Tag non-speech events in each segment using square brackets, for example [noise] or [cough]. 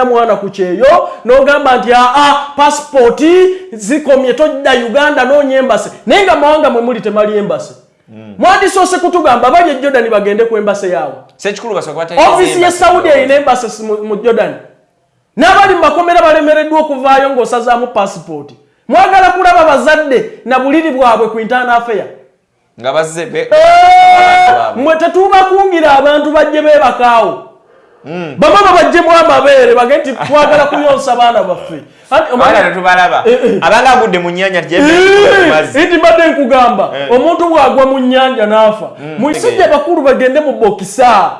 talina mwana ku kyeyo n'ogamba nti aa pasipooti zikomye tojja uganda noonya embase naye nga mawanga mwe muli temali embase mwandisoose kutugamba bali e jordan bagende ku embase yaabwe. Ofiisi ye saudi erina embase mu- jordan. N'abali mu makomera balemereddwa okuvaayo ng'osazaamu pasipooti mwagala kulaba bazadde na buliri bwabwe ku internal affair nga bazze mwe tetubakungira abantu bajje beebakaawo bamama bajjemu amabeere bage nti twagala kuyonsa baana baffe. Tetubalaba Eh, eh. abanga agudde mu nnyanja Eh, nti mbadde nkugamba omuntu bwagwa mu nnyanja n'afa mwisijja bakulu bagende mu bokisa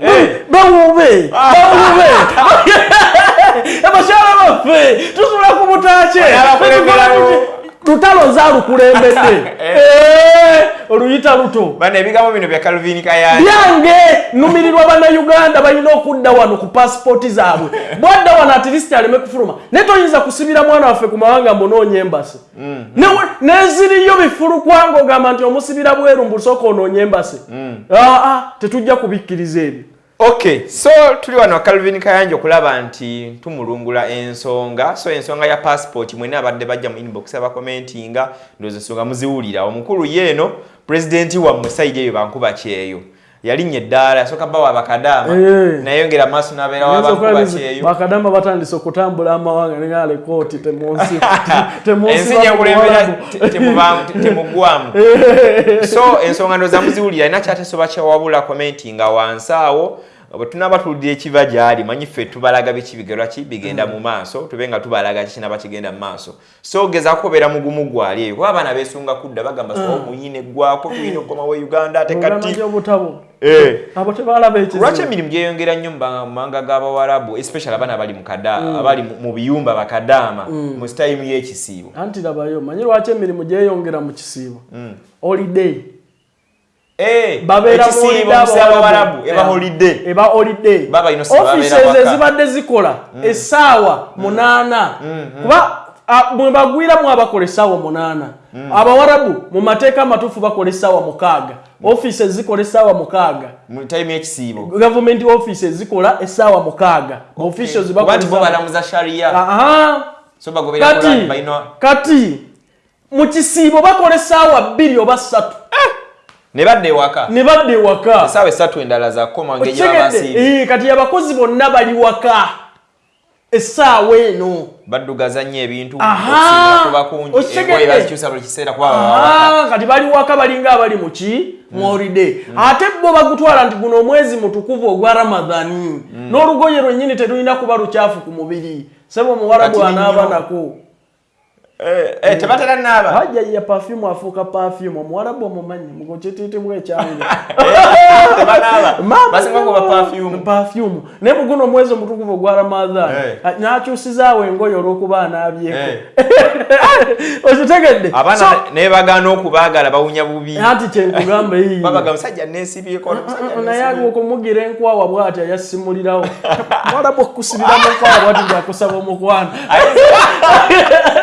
eh. bawube bawube [laughs] abakyala baffe tusula ku butaakye lutalo zaalukulembedde [laughs] Eh, oluyita luto. Bana ebigambo bino bya calvin kayanja byange numirirwa bannayuganda balina okudda wano ku pasipooti zaabwe. [laughs] Bwadda wano atilisiti aleme kufuluma. Naye toyinza kusibira mwana waffe ku mawanga mbonoonya embase Ne- neziriyo bifulukwanga ogamba nti omusibira bweru mbusooka onoonya embase aa tetujja kubikkiriza ebyo okay so tuli wano calvin kayanja okulaba nti tumulungula ensonga. So ensonga ya passport mwena abadde bajja mu inbox abakomentinga ndowooza ensonga muziwulira. Omukulu yeeno pulezidenti wammwe sayidi eyo bankuba kyeyo. Yalinnya eddaala yasooka bawa bakadaama Eh. nayongera maaso n'abeera wa bankuba kyeyo. bakadamba batandise okutambula amawanga nengale kooti [laughs] temunsi ensi nyakulembera [laughs] temugwamu. So ensonga ndowooza muziwulira alina kyatesoba kyawabula komenti nga wansi awo bwe tunaba tuwulira ekiva gyali manyi ffe tubalaga biki bigerwa ki? Bigenda mu maaso tube nga tubalaga kikinaba kigenda mu maaso. So gezaako kubeera mugumu gwali eyo. Kuba abaana beesunga kudda bagamba so muyine gwako tuyina okukomawo uganda ate kati. Eh. lwaki emirimu gyeyongera nnyo mu ba- mu mawanga g'abawarabu especially abaana abali mu kada abali mu biyumba bakadaama mu sitayimu y'ekisiibo. Anti labayo manyi lwaki emirimu gyeyongera mu kisiibo? Holiday Eh, babeera mu ekisiibo holiday musi abawarabu eba Eh, eba holiday. Baba bino si babeera offices waka. ezibadde zikola essaawa munaana. Kuba a- mwe bagwiramu abakola essaawa munaana. Abawarabu mu mateeka amatuufu bakola essaawa mukaaga. Offices zikola essaawa mukaaga. Gavumenti offices zikola essaawa mukaaga. Kuba Quran, kati mu kisiibo bakola essaawa bbiri oba ssatu ne badda ewaka? Ne badda ewaka? Esaawa esatu endala zakoma Eh, kati abakozi bonna bali waka. Essaawa eno. Baddugaza nnyo ebintu. Kati bali waka balinga abali mu ki? Mu holiday. Ate bo bagutwala nti guno omwezi mutukuvu ogwa ramadhani n'olugoye lwennyini terulina kuba lukyafu ku mubiri. Sebo omuwarabu anaaba nako Eh, eh, tebatera naaba hajja ya perfume afuuka perfume omuwarabu omumanyi mugokitiitibwa ekyange [laughs] tebanaaba Mama! basinga kuba perfume. Perfume. Naye muguno omwezi omutukuvu ogwa ramadhan. Eh. nakyusizaawo engoye olw'okuba anaabyeko Eh. [laughs] okitegedde. Abaana So, ne bagaana okubaagala bawunya bubi. Anti kyenkugamba iyi [laughs] babaga musajja nesibyeko omusajja naye neesibyeko. okumugira enkwawa bwati ayasimulirawo mwalabu okusibira mu nkwawa bwati ngakusaba omukwano.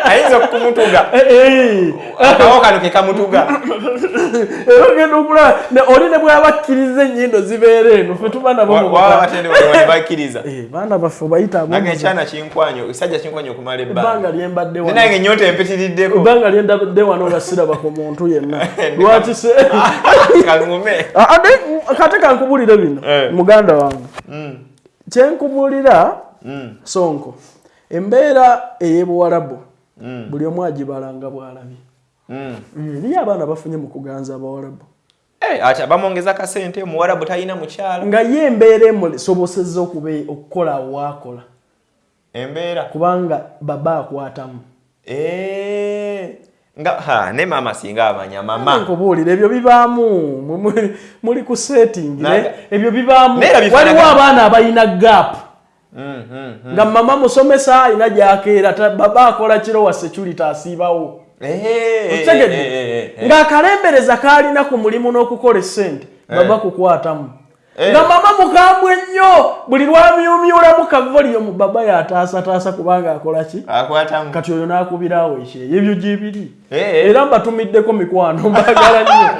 Ayinza okumutuga [laughs] Eh, eh. akawo kano ke kamutuga. [laughs] Era ogenda okula ne- oli ne bwaba akkiriza ennyindo zibeera eno fe tuba nabo mu buka- batende ne bakkiriza. [laughs] Eh, baana baffe bayita nange ekyana kinkwanyo ekisajja kinkwanyo okumala ebbanga. Ebbanga lyembadde ne wano. Nange nyota empitiriddeko. Ebbanga lyendabadde wano nga siraba ku muntu yenna. Lwaki se Ah, ate kate kankubulire bino Eh. muganda wange. Kyenkubulira sonko embeera ey'ebuwalabu buli omu agibalanga bw'alabye. Eriyo abaana bafunye mu kuganza abawalabu ati bamwongeza kasente omuwarabu talina mukyala. Nga ye embeera emusobosezza okukola waakola embeera? Kubanga baba akwatamu. Eh, nga ha ne maama singa amanya mama nkubuulira ebyo bibaamu. Muli- ku ne- ebyo bibaamu. Waliwo abaana abalina Mm, mm, mm. Nga mama musomesa alina gyakeera ta- baba akola kiro wa security asiibawo Eh, eh, okitegedde eh, eh, eh. ng'akalembereza kaalina ku mulimu n'okukola essente baba kukwatamu. Eh. nga mama mukambwe nnyo buli lwamyumyulamu kavoliyomu baba yataasataasa kubanga akola ki? Akwatamu. Kati oyo n'akubirawo ekyeyo ebyo gyebiri. Eh. Era mbatumiddeko mikwano mbagala nnyo. [laughs]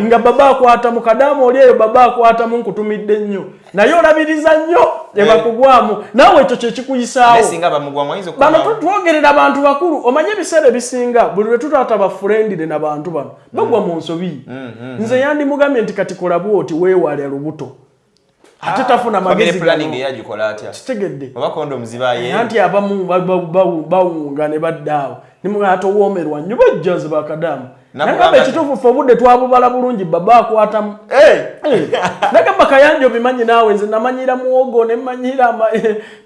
Nga baba akwata mu kadamu oli eyo baba akwatamu nkutumidde nnyo. Naye olabiriza nnyo ebakugwamu. Naawe ekyo kyekikuyisaawo bano twogerera abantu bakulu. Omanye ebiseera ebisinga buli lwe tutaata bafurendire n'abantu bano. Bagwa mu nsobi. Nze yandimugambye nti kati kola bwoti weewale lubuto ate tafuna family magezi planning gano. eyagikola atya kitegedde oba kondomu zibaye anti abamu ba- ba- ba- bawunga ne baddaawo nimugaa towoomerwa nnyo bajja ze bakadamu. Nakugamba nagamba ekituufu ffe obudde twabubala bulungi baba akwatamu. [laughs] Nagamba kayanja obimanyi naawe nze namanyira muwogo nemanyira ama-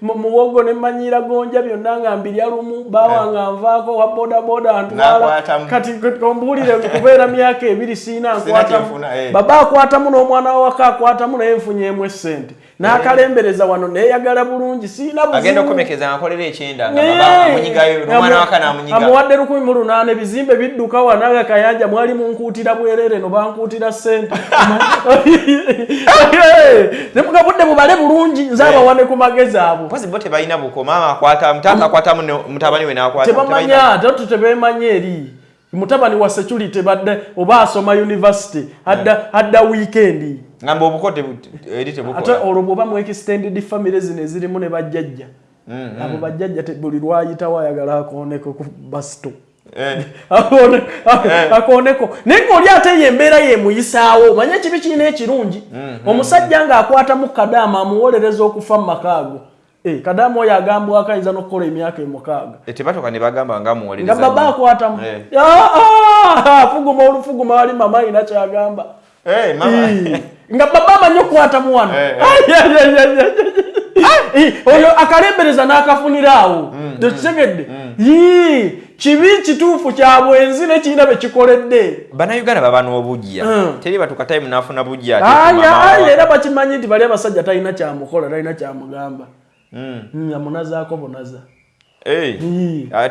mu- muwogo nemanyira gonja byonna nga mbirya lumu bawa nga nvaako wa bodaboda antwala N'akwatamu. kati ombuulire kubeera myaka ebiri siina nkwatamu. kyefuna, eh. baba akwatamu n'omwana wawaka akwatamu naye nfunyemu esente n'akalembereza wano neeyagala bulungi siina agenda okukomekeza nga akolera ekyenda nga amuwadde lukumi mu lunaana ebizimbe bidduka wanaga kayanja mwali munkuutira bwerere no bankuutira ssente. [laughs] Nemuga budde bubale bulungi nze abawane ku magezi abo. Mpozi bo tebalina buko maama akwata mutabani we n'akwata tebamanya tu tebemanya eri mutabani wa security badde oba asoma university adda adda weekend. Ngamba obuko tebu- eri ate tebukola olwo bwoba mu extended family zino ezirimu ne bajjajja. Abo bajjajja te- buli lwayitawo ayagala akooneko ku basito Eh, [laughs] Akone- akooneko. Naye ngaoli ate ye embeera yemuyisaawo manye ekibi kirina ekirungi. Omusajja ng'akwatamu kadaama amuwolereza okufa mu makaago Eh, kadaama oyo agambwako ayinza n'okukola emyaka emukaaga eh, tebatuka ne bagamba nga nga amuwolereza baba akwatamu. Eh. Ah, fuguma olufuguma wali mama ayina kyagamba. Mama. Nga baba amanyi okukwatamu wano. Oyo akalembereza n'akafunira awo. Tekitegedde Yii, kibi kituufu kya bwenzi nekirina be kikoledde bannayuganda baba n'obujja. Mm. teri batuka time n'afuna bujja era bakimanyi nti bali abasajja talina kyamukola talina kyamugamba Mm. Mm, amunazaako bunaza Eh,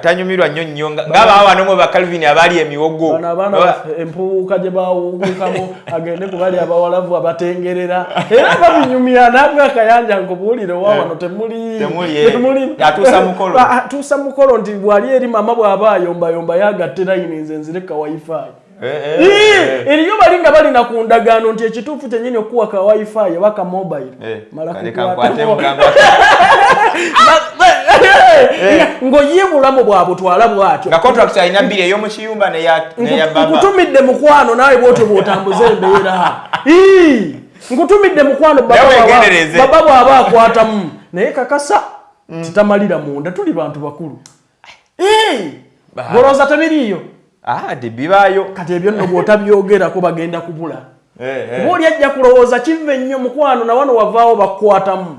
tanyumirwa nnyo nnyo nga- ng'ababa wano mu bakalvini abaali emiwogo abaana baffe empuuka gye bawungukamu [laughs] agende ku bali abawalavu abatengerera era babinyumya nabwe akayanja nkubuulire wa wano temuli Temuli, eh. [laughs] Mukolo. Nti bwali eri mama bw'aba ayombayomba yagatte layini nze nzireka wifi Eh, eh, eh. Eriyo bali nga balina ku ndagaano nti ekituufu kyenyini okuwa ka wifi oba ka mobile. Eh, Mala kale kukwata- kankwate mugamba. [laughs] Ng'oye bulamu bwabutwala bwatyo. Nga contract alina bbiri ey'omukiyumba neya neya baba. nkutumidde mukwano naawe bwotyo bw'otambuza embeera. Ii, nkutumidde mukwano baba Nawe bw'aba- wegendereze. baba bw'aba akwatamu. Naye kakasa titamalira munda tuli bantu bakulu. Ii, Ba- golooza tebiriiyo ah de bibaayo. Kati ebyo nno bw'otabyogerako bagenda kubula. Eh, eh. kuba oli ajja kulowooza kiva ennyo mukwano na wano wavaawo bakukwatamu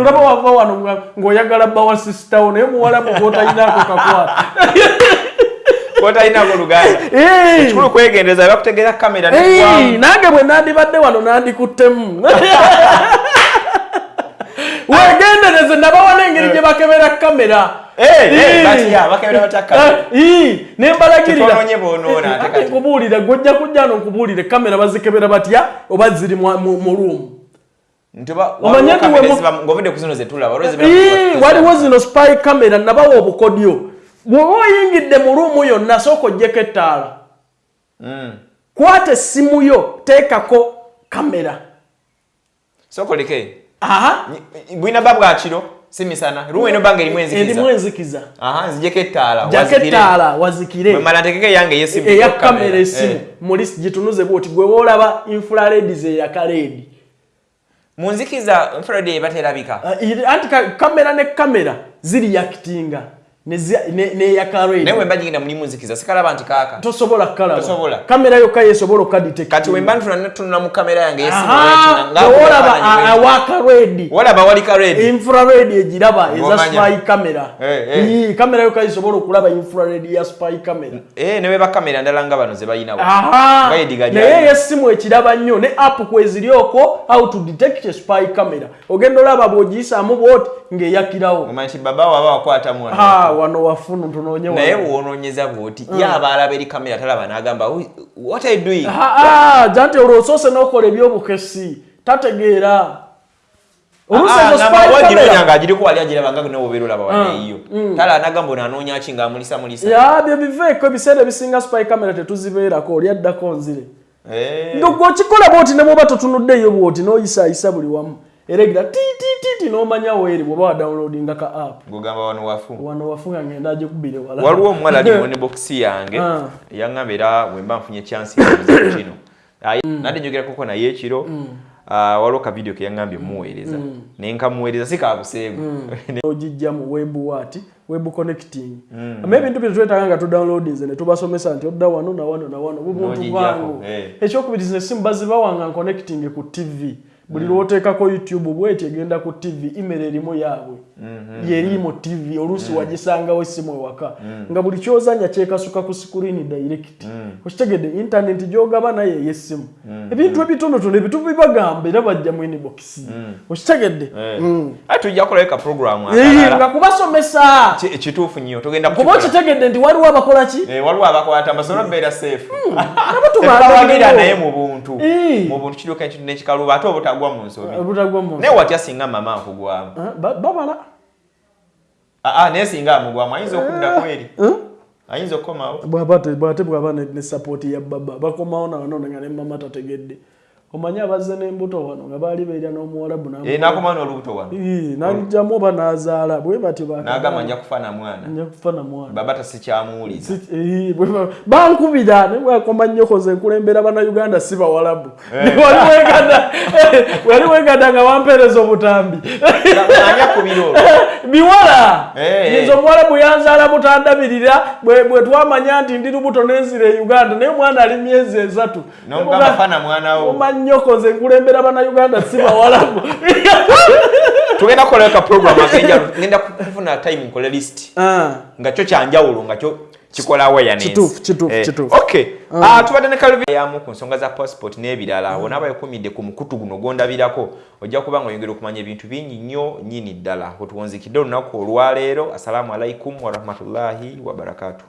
olaba wava wano ng'oyagala bba wa sisitawo naye muwalamu gw'otalinaako kakwata. [laughs] Kotalinako luganda. Ii. kikulu kwegendereza bakutegeera kamera Ei, negwamu nange bwe nandibadde wano nandikuttemu. [laughs] Wegendereze nabawa n'engeri gye bakebera kamera bakebera batya kamera nembalagirira. Tetononye boonoona ate kati. nkubuulire gojja kujja no nkubuulire kamera bazikebera batya oba ziri mu mu- mu ruumu Omanye nti wemu- ngaovudde ku zino zetulaba olwo Ii, zibeera- waliwo zino spy kamera nabawa obukodyo bw'oba oyingidde mu ruumu yonna sooka ogyeko ettaala Mm. kwata essimu yo teekako kamera. Sokoleke bwina ba bwakiro si misana. Rumu eno banga erimu erimu enzikiza enzikiza aha nzijeko ettaala jako wazikire. ettaala wazikire. Bwe mala ntekeko eyange ey'essimu eya ku kamera. esimu Eh. muli gitunuze bwoti gwe woolaba infrared eyakaleedi munzikiza infrared ebaterabika anti ka- kamera ne kamera ziri yakitinga neyakaleedi naye wemba nyingina mulimu nzikiza sikalaba nti kaaka. Tosobola kalaba Tosobola. kamera yokka yesobola okaditektinga kati wemba ntunula tunula mu kamera yange ey'essimu Aha, nga- nga- olaba nga- awakaledi walaba wali kared infrared egiraba eza spy kamera kamera yokka isobola okulaba infrared ya spy kamera ne beba kamera ndala nga bano ze balinawo Aha, Nga yediga naye gyali. yesimu ekiraba nnyo ne app kweziri okwo how to detect spy camera. Ogenda olaba bw'ogiyisaamu bwoti ng'eyakirawo. Omanyi nti baba waba wakwatamu wano Ah, wafunu ntunoonye wano. naye wonoonyeza bwoti ye aba alaba eri kamera talaba n'agamba "Ui, what are you doing? Ah, ah, janti olwo osoose n'okola ebyobukesi tategeera. Wagimenya ng'agiriko wali agiraba nga newe obeera olaba Ah, waneeyo. tala anagamba ono anoonya ki ng'amulisa mulisa? Ya byo biveeko ebiseera ebisinga spy camera tetuzibeerako oli addako nzire. Eh. ng'ogwe okikola bwoti ne bwoba totunuddeeyo bwoti n'oyisaayisa buli wamu eregira tiititiiti n'omanya weeri bw'oba wadownloadinga ka app. Ng'ogamba wano wafu. Wano wafunga ngenda agikubire wala. Waliwo omuwala ali [laughs] mu nebokisi yange yaŋŋamba era bwe mba nfunye chansi kino. Aye, nadde njogerakoko naye ekiro. Ah, waliwo ka video ke yaŋŋambye muweereza. Naye nkamuweereza si kabuseegu [laughs] ogijja mu web wat web connecting. Ama ebintu bye twetaaga nga tudownloadinze ne tubasomesa nti odda wano na wano na wano bubuntu bwangu. eh. ekyokubiriza essimu bazibawanga connecting ku tv buli lwoteekako youtube bweti egenda ku tv email erimu yaabwe yeri mu tv oluusi wagisangawo essimu ewaka. Nga buli kyozanya kyekasuka ku screen direct. Okitegedde internet gyogaba naye ey'essimu. Ebintu ebitonotono ebitubu bibagamba era bajja mu inbox. Okitegedde? Ate tujja kukolayo ka programu Eh, nga kubasomesa. Ki- ekituufu nnyo kuba okitegedde nti waliwo abakola ki? Eh, waliwo abakwata amasomo beera seefu tubaagaliwo. tebawagira naye mu buntu. Eh. mu buntu kiruka ekintu n'ekikaluba ate obutagwa mu nsobi. Naye watya singa mama nkugwamu. Ba- babala naye singa amugwamu ayinza okudda kweri ayinza okukomawo? Bwaba te- bwate bwaba ne ne sapooti ya baba. Bakomawo nawano nga ne mama tategedde omanyi abazze n'embuto wano nga baali beerya n'omuwalabu Eh, n'akomawo n'olubuto wano? N'ajjamu oba n'azaala? Bwe batyo n'agamba nja kufa na mwana. Nja kufa na mwana. Baba tasikyamuwuliza bankubira ne bwakoma nnyoko ze nkulembera bannayuganda si bawalabu. Wali wegada wali wegada nga wampeereza obutambi. Biwala [laughs] Eh, nze omuwalabu yanzaala butandabirira bwe twamanya nti ndi lubuto n'enzira e uganda naye omwana ali myezi esatu. N'omugamba fa na mwana wo oma nnyoko nze nkulembera bannayuganda si bawalabu [laughs] tugenda kukolayo ka program akenjalo [laughs] ngenda kufuna time nkole list. Ah. nga kyo kyanjawulo nga kyo kikola awareness. Kituufu, kituufu, Eh, okay. Ah, tubadde ne kalvi yamu ku nsonga za passport n'ebirala. Wonaba yakumidde ku mukutu guno gondabirako ojja kuba nga oyongera okumanya ebintu bingi nnyo nnyini ddala. Wetuwonzikidde olunaku olwaleero assalamu alaikum warahmatullahi wabarakatuh